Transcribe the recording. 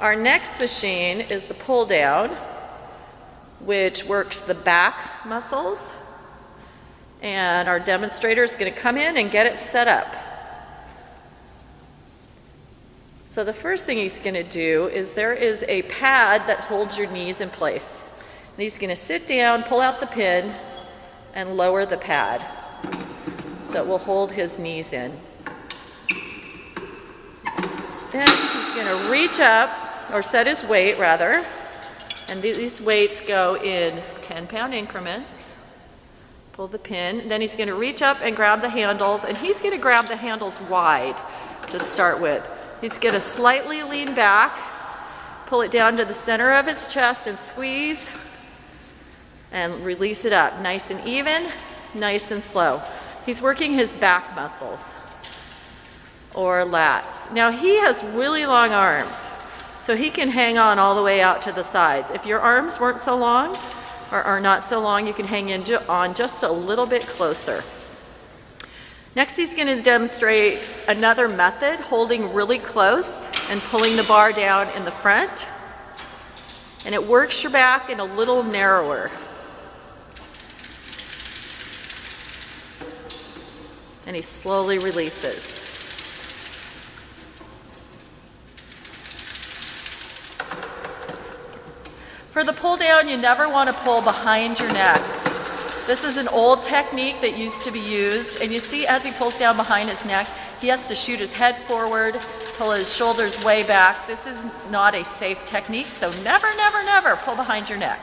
Our next machine is the pull down, which works the back muscles. And our demonstrator is going to come in and get it set up. So the first thing he's going to do is there is a pad that holds your knees in place. And he's going to sit down, pull out the pin, and lower the pad. So it will hold his knees in. Then he's going to reach up, or set his weight rather, and these weights go in 10 pound increments. Pull the pin. Then he's going to reach up and grab the handles, and he's going to grab the handles wide to start with. He's going to slightly lean back, pull it down to the center of his chest and squeeze, and release it up. Nice and even, nice and slow. He's working his back muscles or lats. Now he has really long arms, so he can hang on all the way out to the sides. If your arms weren't so long or are not so long, you can hang in on just a little bit closer. Next, he's going to demonstrate another method, holding really close and pulling the bar down in the front. And it works your back in a little narrower. And he slowly releases. For the pull down, you never want to pull behind your neck. This is an old technique that used to be used, and you see as he pulls down behind his neck, he has to shoot his head forward, pull his shoulders way back. This is not a safe technique, so never, never, never pull behind your neck.